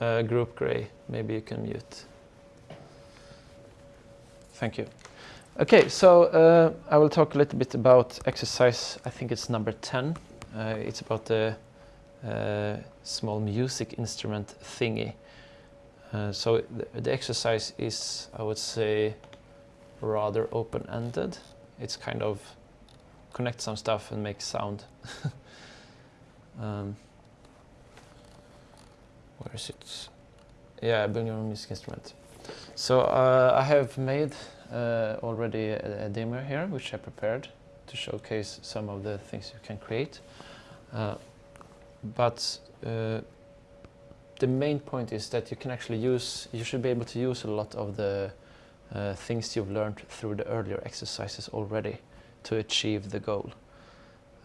uh, group gray. Maybe you can mute. Thank you. Okay, so uh, I will talk a little bit about exercise, I think it's number 10. Uh, it's about the uh, small music instrument thingy. Uh, so the, the exercise is, I would say, rather open-ended. It's kind of connect some stuff and make sound. um, where is it? Yeah, bring your music instrument. So uh, I have made uh, already a, a, demo here, which I prepared to showcase some of the things you can create. Uh, but uh, the main point is that you can actually use, you should be able to use a lot of the uh, things you've learned through the earlier exercises already to achieve the goal.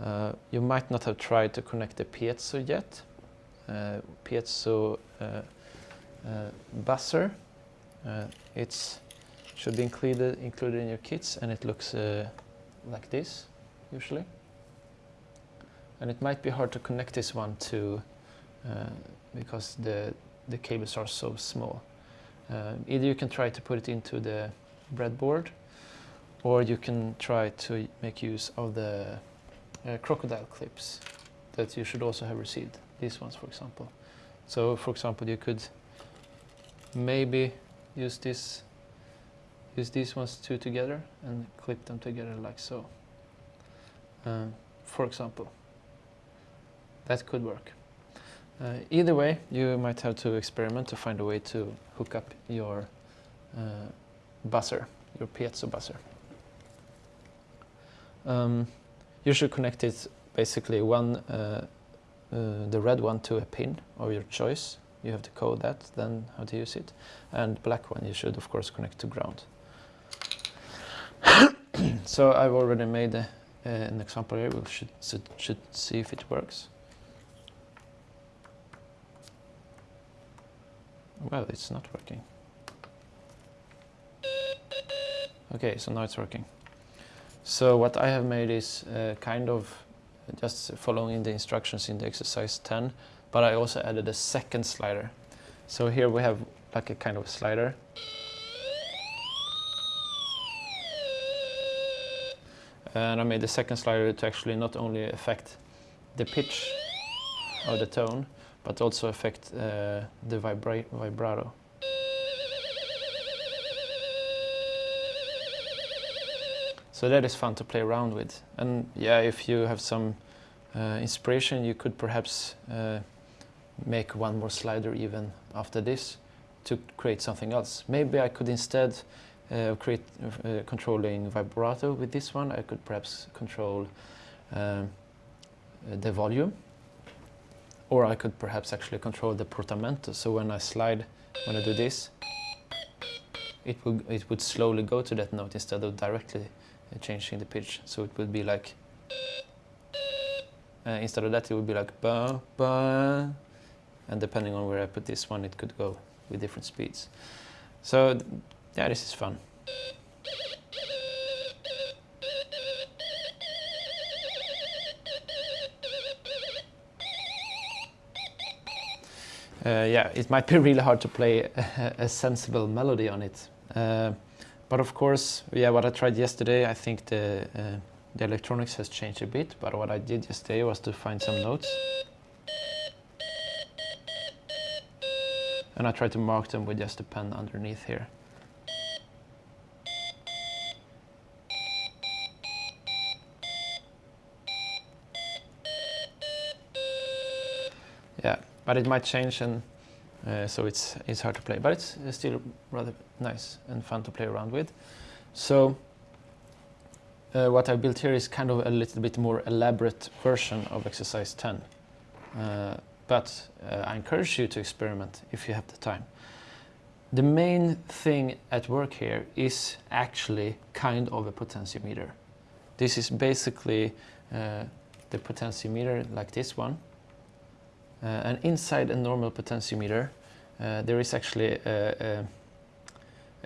Uh, you might not have tried to connect the piezo yet. Uh, piezo uh, uh, buzzer. Uh, it's should be included included in your kits, and it looks like this usually. And it might be hard to connect this one to because the the cables are so small. either you can try to put it into the breadboard or you can try to make use of the uh, crocodile clips that you should also have received. These ones, for example. So, for example, you could maybe use this, use these ones two together and clip them together like so. Um, for example, that could work. Uh, either way, you might have to experiment to find a way to hook up your uh, buzzer, your piezo buzzer. Um, you should connect it basically one, uh, uh, the red one to a pin of your choice. You have to code that, then how to use it. And black one you should of course connect to ground. so I've already made a, uh, an example here. We should, should, should see if it works. Well, it's not working. Okay, so now it's working. So what I have made is uh, kind of just following the instructions in the exercise 10, but I also added a second slider. So here we have like a kind of slider. And I made the second slider to actually not only affect the pitch or the tone, but also affect uh, the vibra vibrato. So that is fun to play around with. And yeah, if you have some uh, inspiration, you could perhaps uh, make one more slider even after this to create something else. Maybe I could instead uh, create uh, controlling vibrato with this one. I could perhaps control um, the volume or I could perhaps actually control the portamento. So when I slide, when I do this, it would, it would slowly go to that note instead of directly changing the pitch. So it would be like, uh, instead of that it would be like ba ba, and depending on where I put this one, it could go with different speeds. So yeah, this is fun. Uh, yeah, it might be really hard to play a, a sensible melody on it. Uh, but of course, yeah, what I tried yesterday, I think the, uh, the electronics has changed a bit, but what I did yesterday was to find some notes. And I tried to mark them with just a pen underneath here. Yeah, but it might change and uh, so it's, it's hard to play, but it's, it's still rather nice and fun to play around with. So uh, what I built here is kind of a little bit more elaborate version of exercise 10. Uh, but uh, I encourage you to experiment if you have the time. The main thing at work here is actually kind of a potentiometer. This is basically uh, the potentiometer like this one and inside a normal potentiometer, uh, there is actually a, a,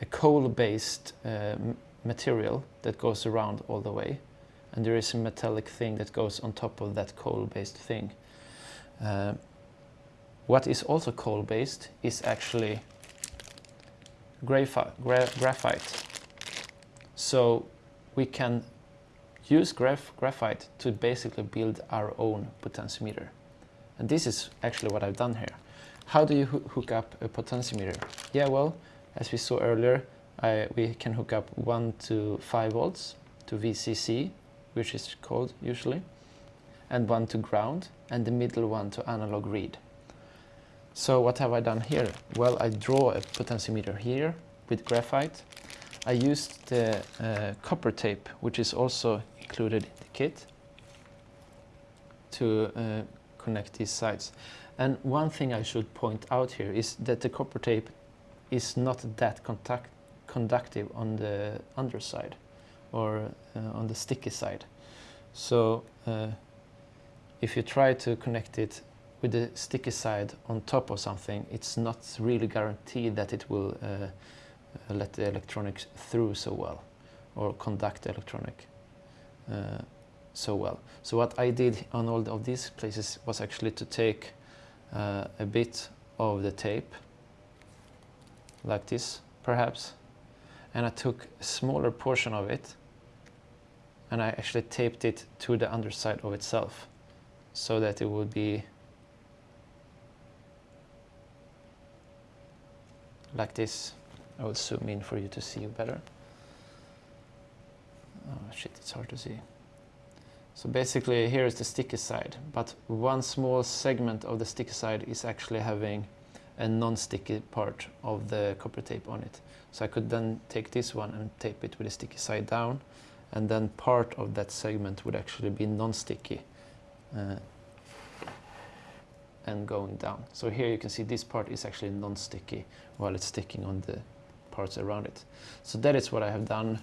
a coal-based uh, material that goes around all the way. And there is a metallic thing that goes on top of that coal-based thing. Uh, What is also coal-based is actually gra graphite. So we can use graph graphite to basically build our own potentiometer. And this is actually what I've done here. How do you ho hook up a potentiometer? Yeah, well, as we saw earlier, I, we can hook up 1 to 5 volts to VCC, which is called usually, and one to ground, and the middle one to analog read. So what have I done here? Well, I draw a potentiometer here with graphite. I used the uh, copper tape, which is also included in the kit, to uh, connect these sides. And one thing I should point out here is that the copper tape is not that contact conductive on the underside or uh, on the sticky side. So uh, if you try to connect it with the sticky side on top of something, it's not really guaranteed that it will uh, let the electronics through so well or conduct the electronic uh, so well. So what I did on all of these places was actually to take uh, a bit of the tape like this perhaps and I took a smaller portion of it and I actually taped it to the underside of itself so that it would be like this. I will zoom in for you to see better. Oh shit, it's hard to see. So basically here is the sticky side, but one small segment of the sticky side is actually having a non-sticky part of the copper tape on it. So I could then take this one and tape it with the sticky side down and then part of that segment would actually be non-sticky uh, and going down. So here you can see this part is actually non-sticky while it's sticking on the parts around it. So that is what I have done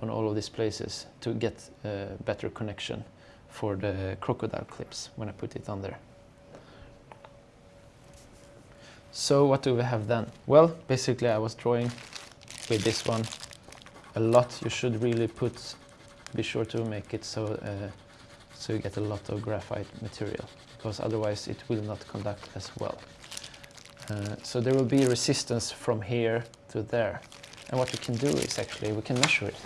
on all of these places to get a better connection for the crocodile clips when I put it on there. So what do we have then? Well, basically I was drawing with this one a lot. You should really put be sure to make it so uh, so you get a lot of graphite material because otherwise it will not conduct as well. Uh, so there will be resistance from here to there and what we can do is actually we can measure it.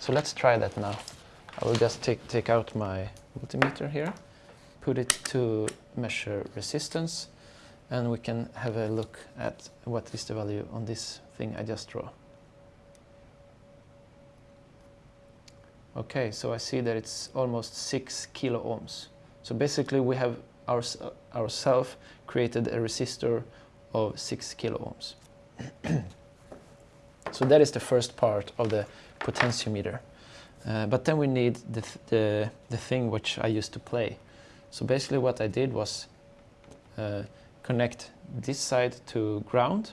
So let's try that now. I will just take, take out my multimeter here, put it to measure resistance and we can have a look at what is the value on this thing I just draw. Okay, so I see that it's almost 6 kilo ohms. So basically we have our, ourselves created a resistor of 6 kilo ohms. so that is the first part of the potentiometer. Uh, but then we need the, th the, the thing which I used to play. So basically what I did was uh, connect this side to ground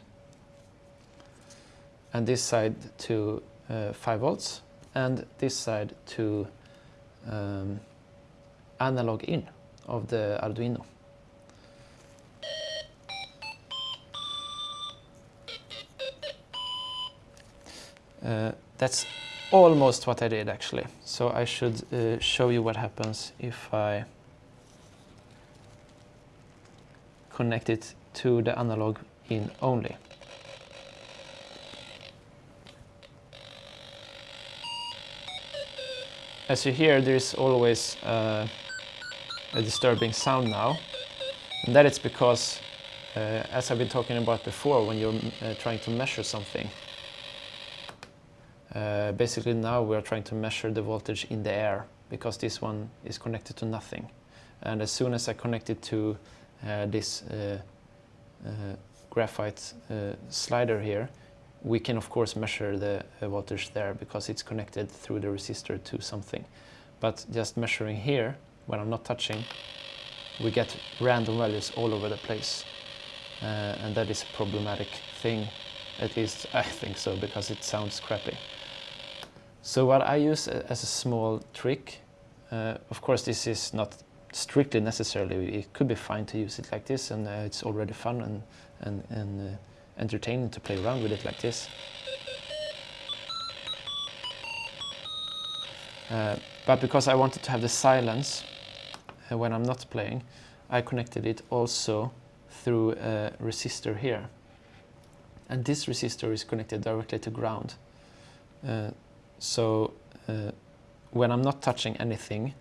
and this side to uh, 5 volts and this side to um, analog in of the Arduino. Uh, that's almost what I did actually. So I should uh, show you what happens if I connect it to the analog in only. As you hear, there's always uh, a disturbing sound now. And that is because, uh, as I've been talking about before, when you're uh, trying to measure something, uh, basically now we're trying to measure the voltage in the air because this one is connected to nothing. And as soon as I connect it to uh, this uh, graphite slider here, we can of course measure the uh, voltage there because it's connected through the resistor to something. But just measuring here, when I'm not touching, we get random values all over the place. Uh, and that is a problematic thing, at least I think so, because it sounds crappy. So what I use as a small trick, uh, of course this is not strictly necessarily, it could be fine to use it like this and uh, it's already fun and, and, and uh, entertaining to play around with it like this. Uh, but because I wanted to have the silence uh, when I'm not playing, I connected it also through a resistor here. And this resistor is connected directly to ground. Uh, so uh, when I'm not touching anything,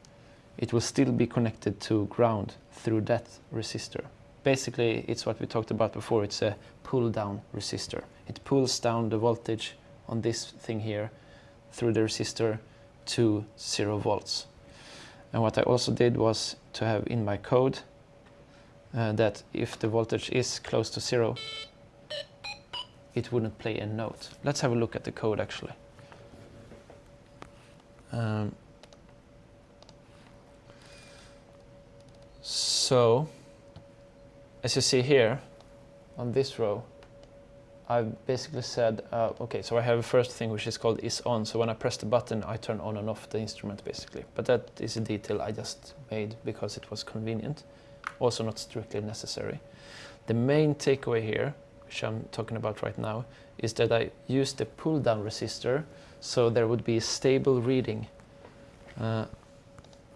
it will still be connected to ground through that resistor. Basically, it's what we talked about before. It's a pull-down resistor. It pulls down the voltage on this thing here through the resistor to zero volts. And what I also did was to have in my code uh, that if the voltage is close to zero, it wouldn't play a note. Let's have a look at the code actually. Um, so, as you see here, on this row, I've basically said, uh, okay, so I have a first thing which is called is on. So when I press the button, I turn on and off the instrument basically. But that is a detail I just made because it was convenient, also not strictly necessary. The main takeaway here, which I'm talking about right now, is that I use the pull down resistor so there would be a stable reading uh,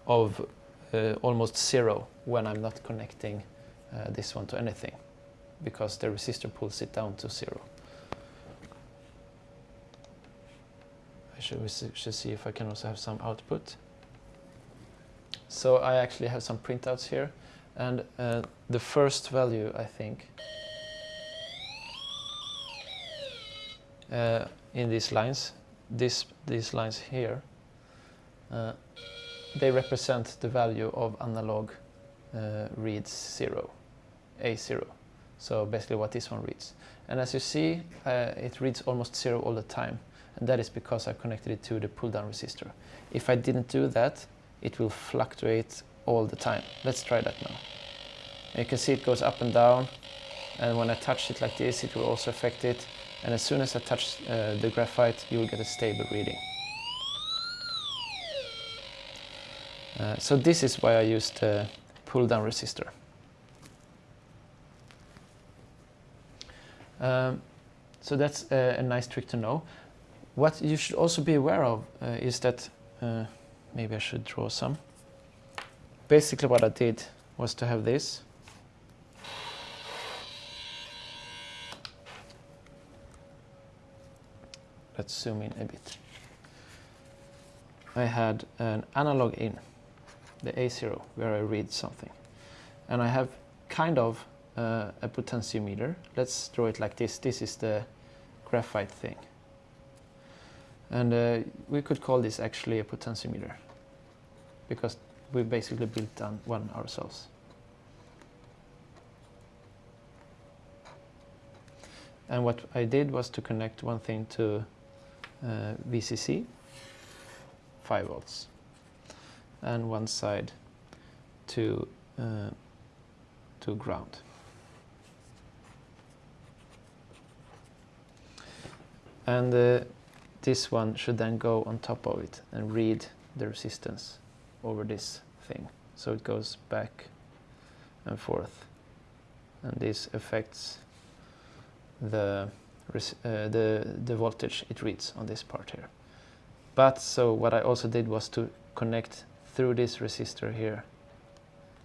of uh, almost zero when I'm not connecting uh, this one to anything because the resistor pulls it down to zero. I should, should see if I can also have some output. So I actually have some printouts here and uh, the first value I think uh, in these lines, this, these lines here, uh, they represent the value of analog uh, reads zero, A0. So basically what this one reads. And as you see, uh, it reads almost zero all the time. And that is because I connected it to the pull down resistor. If I didn't do that, it will fluctuate all the time. Let's try that now. And you can see it goes up and down. And when I touch it like this, it will also affect it. And as soon as I touch uh, the graphite, you will get a stable reading. Uh, so this is why I used the pull down resistor. Um, so that's a, a, nice trick to know. What you should also be aware of uh, is that, uh, maybe I should draw some. Basically what I did was to have this. Let's zoom in a bit. I had an analog in, the A0, where I read something. And I have kind of uh, a potentiometer. Let's draw it like this. This is the graphite thing. And uh, we could call this actually a potentiometer because we basically built one ourselves. And what I did was to connect one thing to VCC, 5 volts, and one side to, uh, to ground. and uh, this one should then go on top of it and read the resistance over this thing so it goes back and forth and this affects the uh, the the voltage it reads on this part here. But so what I also did was to connect through this resistor here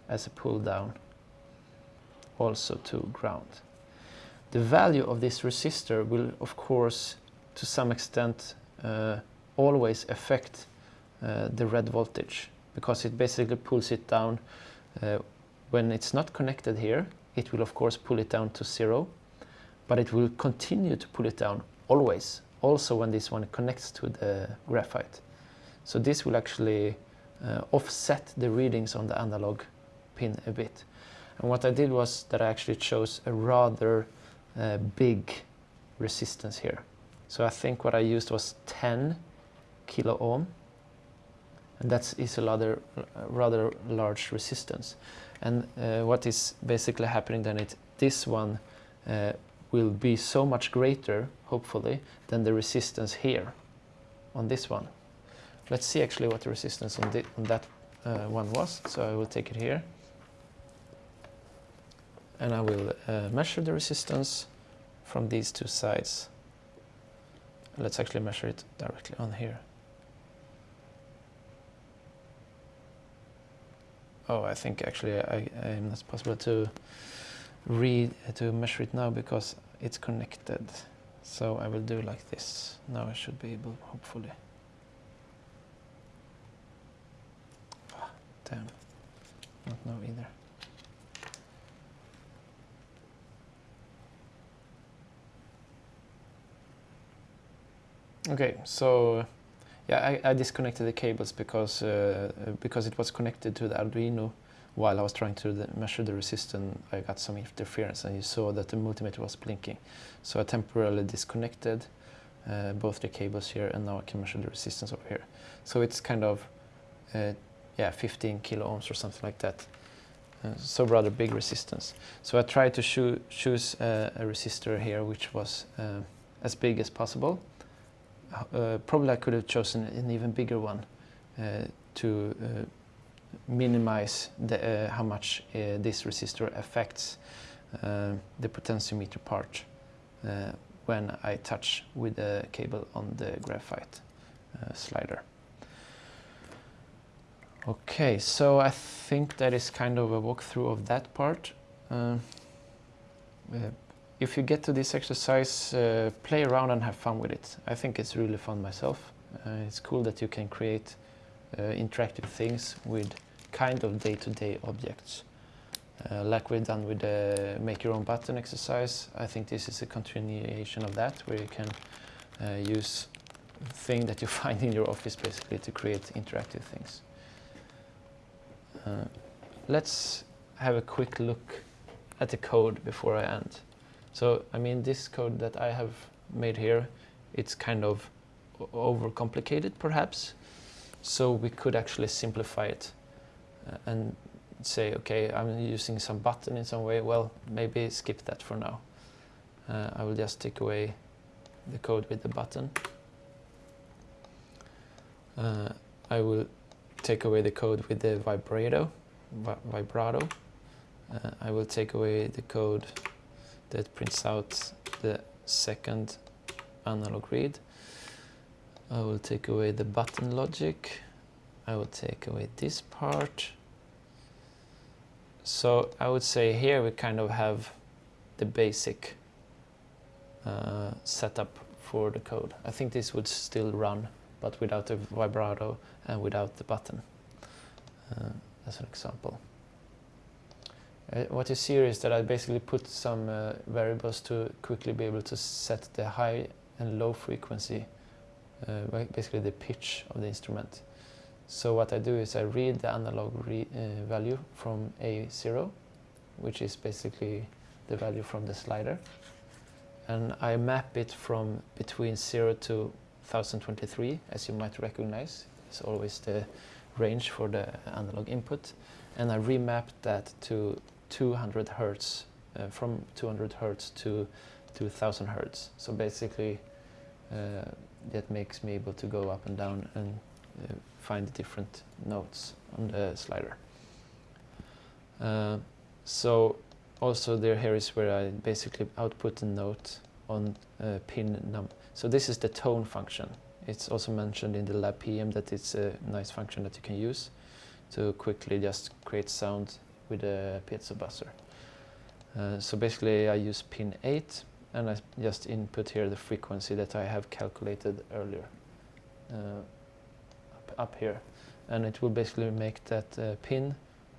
as a pull down also to ground. The value of this resistor will of course to some extent uh, always affect uh, the red voltage because it basically pulls it down uh, when it's not connected here it will of course pull it down to zero but it will continue to pull it down always also when this one connects to the graphite so this will actually uh, offset the readings on the analog pin a bit and what I did was that I actually chose a rather uh, big resistance here so I think what I used was 10 kilo ohm. And that is a rather, rather large resistance. And uh, what is basically happening then is this one uh, will be so much greater, hopefully, than the resistance here on this one. Let's see actually what the resistance on, the, on that uh, one was. So I will take it here. And I will uh, measure the resistance from these two sides. Let's actually measure it directly on here. Oh, I think actually I, I'm not possible to read to measure it now because it's connected. So I will do like this. Now I should be able, hopefully. Ah, damn, not now either. Okay, so yeah, I, I disconnected the cables because uh, because it was connected to the Arduino while I was trying to measure the resistance. I got some interference, and you saw that the multimeter was blinking. So I temporarily disconnected uh, both the cables here, and now I can measure the resistance over here. So it's kind of uh, yeah, 15 kilo ohms or something like that. Uh, so rather big resistance. So I tried to choo choose a resistor here which was uh, as big as possible uh, probably I could have chosen an even bigger one uh, to minimize the, how much this resistor affects the potentiometer part when I touch with the cable on the graphite slider. Okay, so I think that is kind of a walkthrough of that part. Uh, uh, if you get to this exercise, uh, play around and have fun with it. I think it's really fun myself. Uh, it's cool that you can create uh, interactive things with kind of day-to-day -day objects. Uh, like we've done with the make your own button exercise, I think this is a continuation of that, where you can uh, use thing that you find in your office basically to create interactive things. Uh, let's have a quick look at the code before I end. So, I mean, this code that I have made here, it's kind of overcomplicated perhaps. So we could actually simplify it uh, and say, okay, I'm using some button in some way. Well, maybe skip that for now. Uh, I will just take away the code with the button. Uh, I will take away the code with the vibrato. Vi vibrato. Uh, I will take away the code that prints out the second analog read. I will take away the button logic. I will take away this part. So I would say here we kind of have the basic uh, setup for the code. I think this would still run, but without the vibrato and without the button, uh, as an example. Uh, what you see is that I basically put some uh, variables to quickly be able to set the high and low frequency, basically the pitch of the instrument. So what I do is I read the analog re uh, value from A0, which is basically the value from the slider, and I map it from between 0 to 1023, as you might recognize. It's always the range for the analog input, and I remap that to 200 hertz, uh, from 200 hertz to 2000 hertz. So basically, uh, that makes me able to go up and down and uh, find the different notes on the slider. Uh, so also there here is where I basically output a note on uh, pin num. So this is the tone function. It's also mentioned in the lab PM that it's a nice function that you can use to quickly just create sound with a piezo buzzer. Uh, so basically I use pin 8 and I just input here the frequency that I have calculated earlier uh, up, here. And it will basically make that uh, pin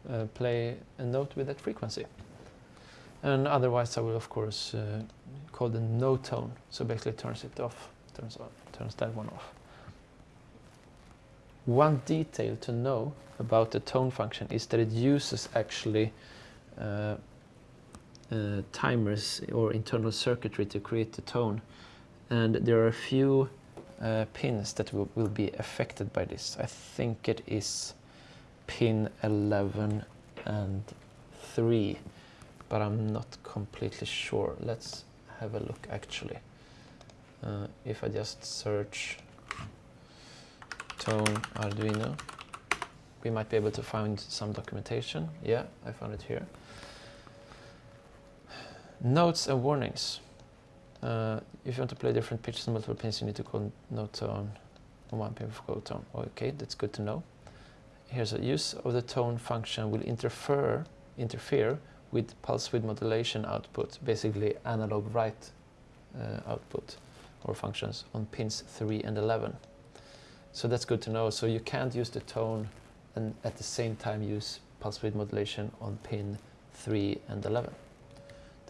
uh, play a note with that frequency. And otherwise I will of course uh, call the no tone. So basically turns it off turns on turns that one off. One detail to know about the tone function is that it uses actually uh, timers or internal circuitry to create the tone and there are a few uh, pins that will, will, be affected by this. I think it is pin 11 and 3 but I'm not completely sure. Let's have a look actually. Uh, if I just search tone Arduino we might be able to find some documentation. Yeah, I found it here. Notes and warnings. Uh, if you want to play different pitches and multiple pins, you need to call no tone on one pin for call tone. Okay, that's good to know. Here's a use of the tone function will interfere interfere with pulse width modulation output, basically analog write uh, output or functions on pins 3 and 11. So that's good to know. So you can't use the tone and at the same time use pulse width modulation on pin 3 and 11.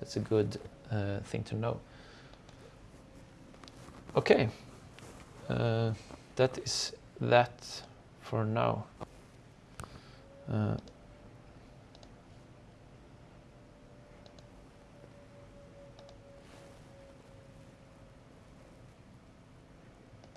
That's a good uh, thing to know. Okay, uh, that is that for now. Uh,